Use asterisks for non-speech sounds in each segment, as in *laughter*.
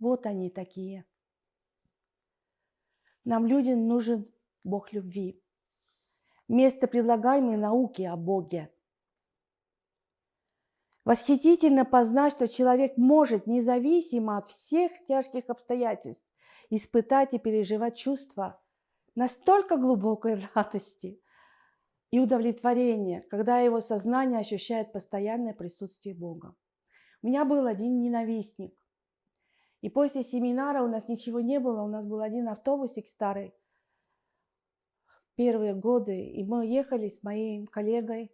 Вот они такие. Нам, людям, нужен Бог любви. Вместо предлагаемой науки о Боге. Восхитительно познать, что человек может, независимо от всех тяжких обстоятельств, испытать и переживать чувства настолько глубокой радости и удовлетворения, когда его сознание ощущает постоянное присутствие Бога. У меня был один ненавистник. И после семинара у нас ничего не было, у нас был один автобусик старый, первые годы, и мы ехали с моим коллегой.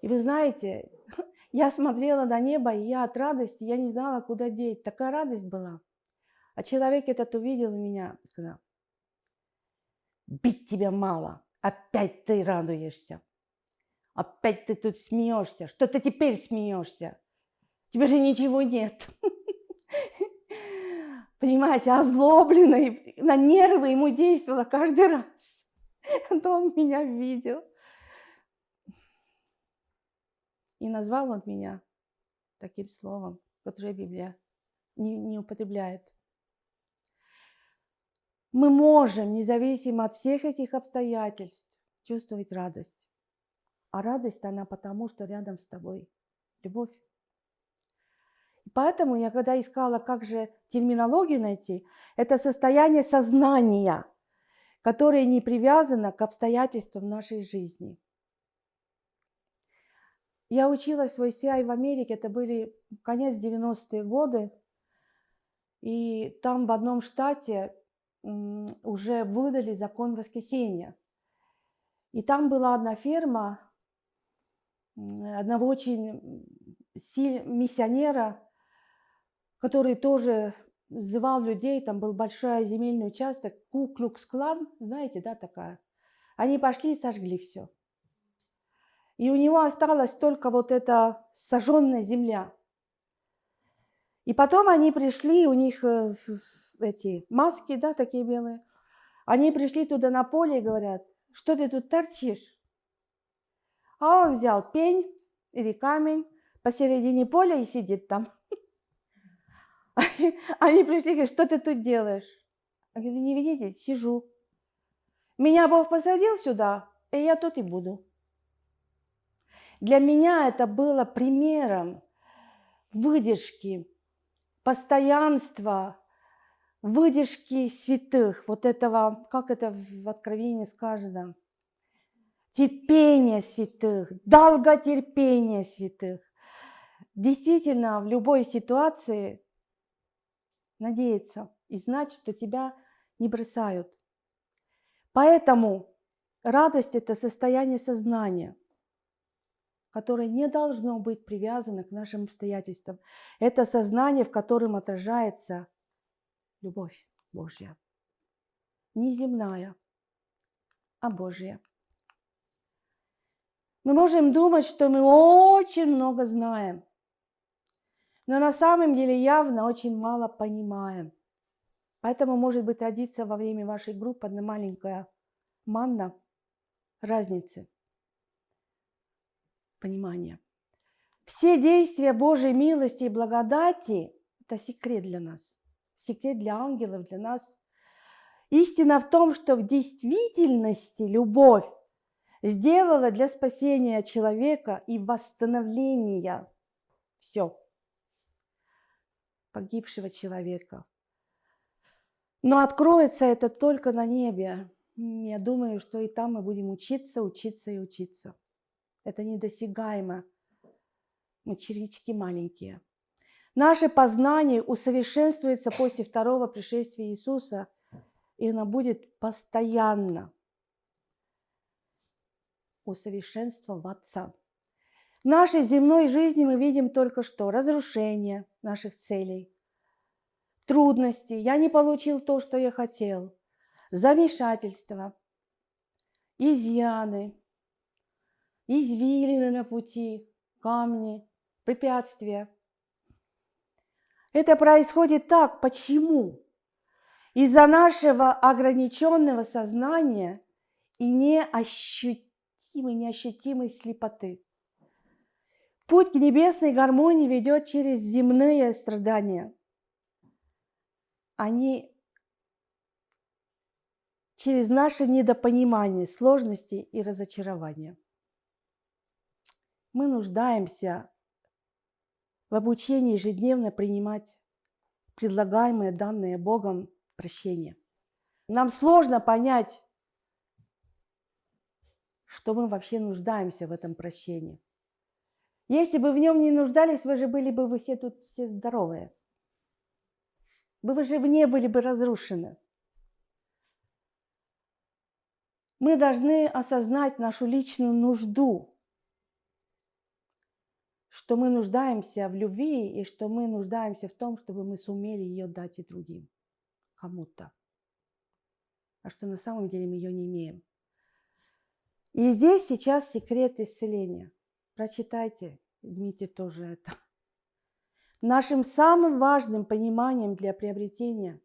И вы знаете, *laughs* я смотрела на небо, и я от радости, я не знала, куда деть. Такая радость была. А человек этот увидел меня и сказал, бить тебя мало, опять ты радуешься. Опять ты тут смеешься. Что ты теперь смеешься? Тебе же ничего нет. *laughs* Понимаете, озлобленный, на нервы ему действовало каждый раз. *laughs* То он меня видел. И назвал он меня таким словом, которое Библия не, не употребляет. Мы можем, независимо от всех этих обстоятельств, чувствовать радость. А радость она потому, что рядом с тобой любовь. Поэтому я когда искала, как же терминологию найти, это состояние сознания, которое не привязано к обстоятельствам нашей жизни. Я училась в ICI в Америке, это были конец 90-е годы, и там в одном штате уже выдали закон воскресения. И там была одна ферма одного очень сильного миссионера, который тоже звал людей, там был большой земельный участок, Куклукс-клан, знаете, да, такая. Они пошли и сожгли все. И у него осталась только вот эта сожженная земля. И потом они пришли, у них э, эти маски, да, такие белые. Они пришли туда на поле и говорят, что ты тут торчишь? А он взял пень или камень посередине поля и сидит там. *laughs* *laughs* Они пришли и говорят, что ты тут делаешь? Я говорю, не видите, сижу. Меня Бог посадил сюда, и я тут и буду. Для меня это было примером выдержки, постоянства, выдержки святых, вот этого, как это в Откровении сказано, терпение святых, долготерпение святых. Действительно, в любой ситуации надеяться и знать, что тебя не бросают. Поэтому радость – это состояние сознания, которое не должно быть привязано к нашим обстоятельствам. Это сознание, в котором отражается любовь Божья. Не земная, а Божья. Мы можем думать, что мы очень много знаем, но на самом деле явно очень мало понимаем. Поэтому, может быть, родиться во время вашей группы одна маленькая манна разницы понимания. Все действия Божьей милости и благодати – это секрет для нас, секрет для ангелов, для нас. Истина в том, что в действительности любовь сделала для спасения человека и восстановления все погибшего человека. Но откроется это только на небе. Я думаю, что и там мы будем учиться, учиться и учиться. Это недосягаемо. Мы червячки маленькие. Наше познание усовершенствуется после второго пришествия Иисуса, и оно будет постоянно усовершенствоваться. В нашей земной жизни мы видим только что разрушение наших целей, трудности, я не получил то, что я хотел, замешательство, изъяны, извилины на пути, камни, препятствия. Это происходит так. Почему? Из-за нашего ограниченного сознания и неощутимой, неощутимой слепоты. Путь к небесной гармонии ведет через земные страдания. они через наше недопонимание, сложности и разочарования. Мы нуждаемся в обучении ежедневно принимать предлагаемое данное Богом прощение. Нам сложно понять, что мы вообще нуждаемся в этом прощении. Если бы в нем не нуждались, вы же были бы вы все тут все здоровые. Вы же не были бы разрушены. Мы должны осознать нашу личную нужду, что мы нуждаемся в любви и что мы нуждаемся в том, чтобы мы сумели ее дать и другим, кому-то. А что на самом деле мы ее не имеем. И здесь сейчас секрет исцеления. Прочитайте, Дмитрий тоже это. Нашим самым важным пониманием для приобретения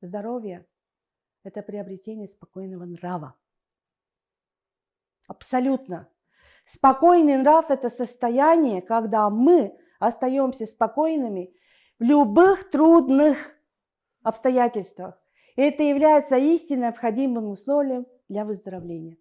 здоровья – это приобретение спокойного нрава. Абсолютно. Спокойный нрав – это состояние, когда мы остаемся спокойными в любых трудных обстоятельствах. И это является истинно необходимым условием для выздоровления.